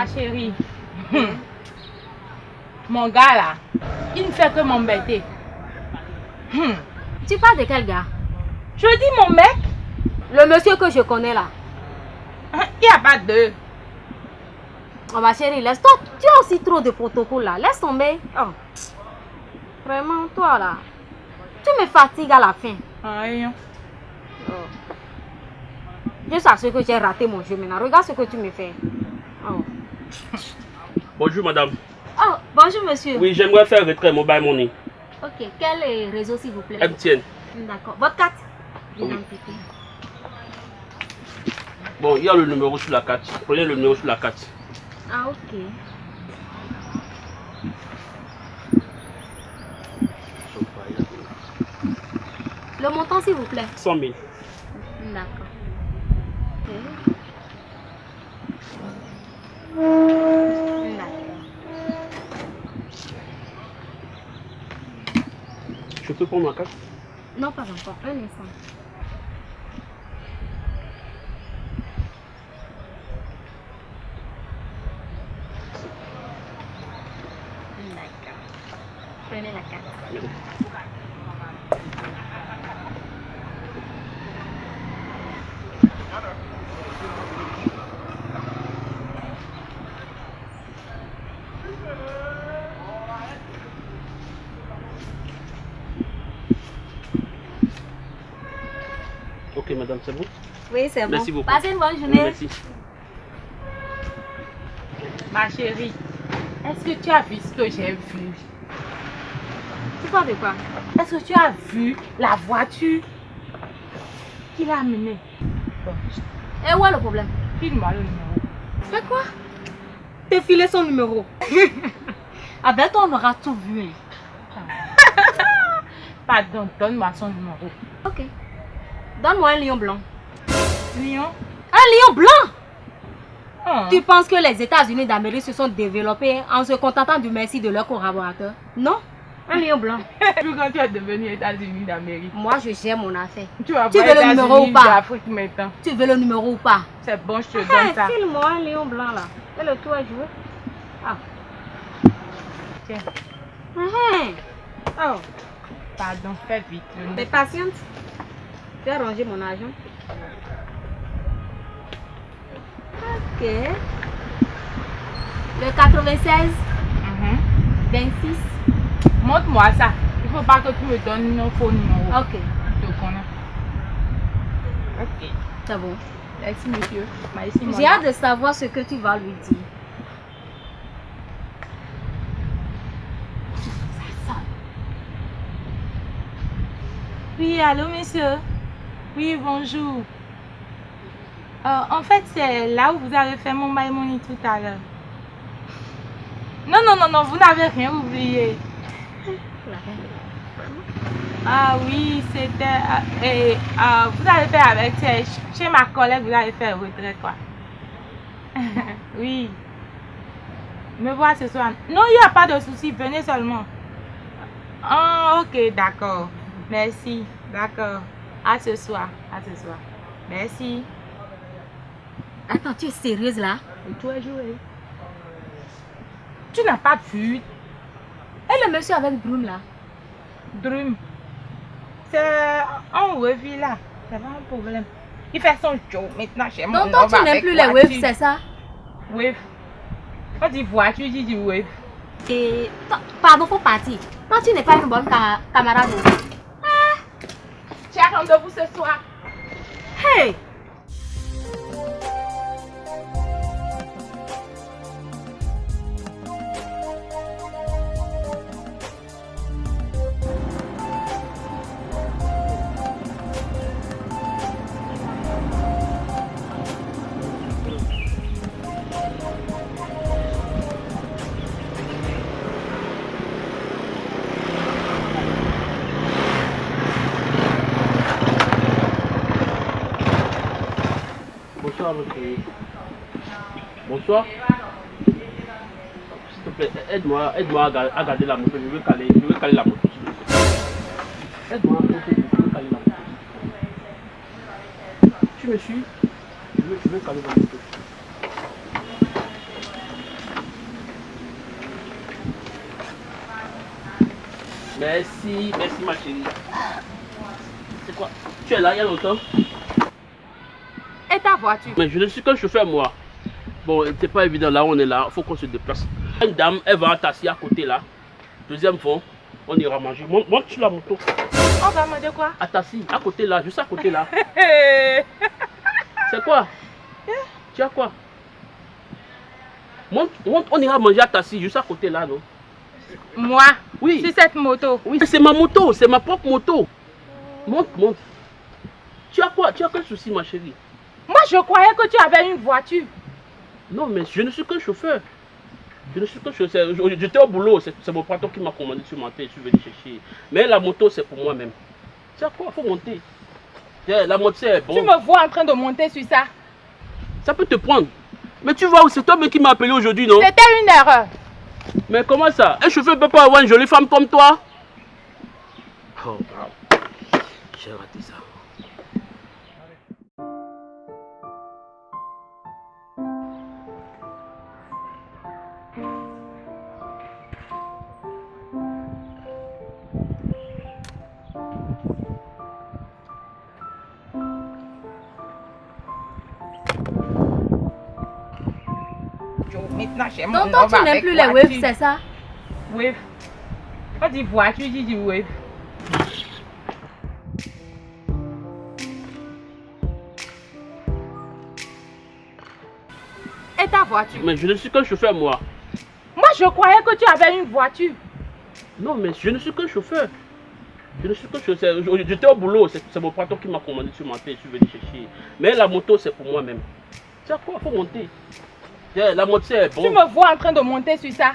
Ma chérie. hum, Mon gars là, il ne fait que m'embêter. Hum, Tu parles de quel gars? Je dis mon mec, Le monsieur que je connais là. hein, il n'y a pas deux. Oh ma chérie, laisse-toi. Tu as aussi trop de protocoles là. Laisse tomber. Oh. Vraiment, toi là. Tu me fatigues à la fin. Aïe. Oh. Je sais que j'ai raté mon jeu maintenant. Regarde ce que tu me fais. Bonjour madame. Oh, bonjour monsieur. Oui, j'aimerais faire retrait mobile money. Ok, quel est réseau s'il vous plaît? MTN. D'accord. Votre carte? Oui. Bon, il y a le numéro sur la carte. Prenez le numéro sur la carte. Ah, ok. Le montant s'il vous plaît 100 000. D'accord. Ok. D'accord. Je peux prendre ma carte Non, pas encore. Un instant. Prenez la carte. Ok madame, c'est bon Oui, c'est bon. Merci beaucoup. Passez une bonne Oui, journée. Merci. Ma chérie, est-ce que tu as vu ce que j'ai vu? Tu parles de quoi? Est-ce que tu as vu la voiture qu'il a amenée? Bon, Et où est le problème? File-moi le numéro. Fais quoi? T'es filé son numéro. Avec toi, on aura tout vu. hein. Pardon, donne-moi son numéro. Ok. Donne-moi un lion blanc. Lion? Un lion blanc? Oh. Tu penses que les États-Unis d'Amérique se sont développés en se contentant du merci de leurs collaborateurs? Non Un lion blanc. Puis quand tu es devenu États-Unis d'Amérique, Moi, je gère mon affaire. tu vas Tu voir veux le numéro ou pas? maintenant. Tu veux le numéro ou pas? C'est bon, je te Hey, donne ça. File-moi un lion blanc là. Et le tour à jouer. Ah. Tiens. Mhm. Oh, Pardon, fais vite. mais patiente. Tu as rangé mon argent. Ok. Le 96, Mhm. 26. Montre-moi ça. Il faut pas que tu me donnes nos faux numéros. Ok, Je te connais. Ok. c'est bon. Merci, monsieur. Merci, J'ai hâte de savoir ce que tu vas lui dire. Oui, allô, monsieur. Oui, bonjour. Euh, en fait, c'est là où vous avez fait mon my money tout à l'heure. Non, non, non, non, vous n'avez rien oublié. Ah oui, c'était... euh, et, euh, vous avez fait avec... Chez ma collègue, vous avez fait retraite, quoi. oui. Me voir ce soir. Non, il n'y a pas de souci, venez seulement. Ah, ok, d'accord. Merci, d'accord. À ce soir, à ce soir. Merci. Attends, tu es sérieuse là? Et toi, jouer. Tu n'as pas vu? Et le monsieur avec Broom là? Dream. C'est un wavy là. C'est pas un problème. Il fait son show maintenant chez moi. Donc toi, tu n'aimes plus les waves, c'est ça? Wave. Quand tu voiture, tu dis wave. Et pardon, faut partir. Toi, tu n'es pas une bonne ca- camarade. As rendez-vous ce soir. Hey Bonsoir, Bonsoir. S'il te plaît, aide-moi aide à, garder la moto. Je veux caler, je veux caler la moto. Aide-moi caler la moto. Tu me suis? Je veux, je veux caler la moto. Merci, merci ma chérie. C'est quoi? Tu es là il y a longtemps? Ta voiture Mais je ne suis qu'un chauffeur moi. Bon, c'est pas évident, là on est là, faut qu'on se déplace. Une dame, elle va t'asseoir à côté là. Deuxième fond, on ira manger. Monte, monte sur la moto. On va manger quoi? À Tassi, à côté là, juste à côté là. C'est quoi? Tu as quoi? Monte, monte, on ira manger à Tassi, juste à côté là, non? Moi? Oui. Sur cette moto? Oui, c'est ma moto, c'est ma propre moto. Monte, monte. Tu as quoi? Tu as quel souci, ma chérie? Moi, je croyais que tu avais une voiture. Non, mais je ne suis qu'un chauffeur. Je ne suis qu'un chauffeur. Je- J'étais au boulot, c'est c'est mon patron qui m'a commandé de monter, je suis venu chercher. Mais la moto, c'est pour moi-même. Tu as quoi? Il faut monter. La moto, c'est Tu bon. me vois en train de monter sur ça. Ça peut te prendre. Mais tu vois, c'est toi même qui m'as appelé aujourd'hui, non? C'était une erreur. Mais comment ça? Un chauffeur ne peut pas avoir une jolie femme comme toi? Oh, wow. J'ai raté ça. Maintenant, j'ai mon Donc toi, tu n'aimes plus les waves, c'est ça? Wave. On dit voiture, tu dis wave. Et ta voiture? Mais je ne suis qu'un chauffeur, moi. Moi, je croyais que tu avais une voiture. Non, mais je ne suis qu'un chauffeur. Je ne suis qu'un chauffeur. Je- J'étais au boulot, c'est c'est mon patron qui m'a commandé de monter, je suis venu chercher. Mais la moto, c'est pour moi-même. Tu as quoi Il faut monter? La Tu me vois en train de monter sur ça.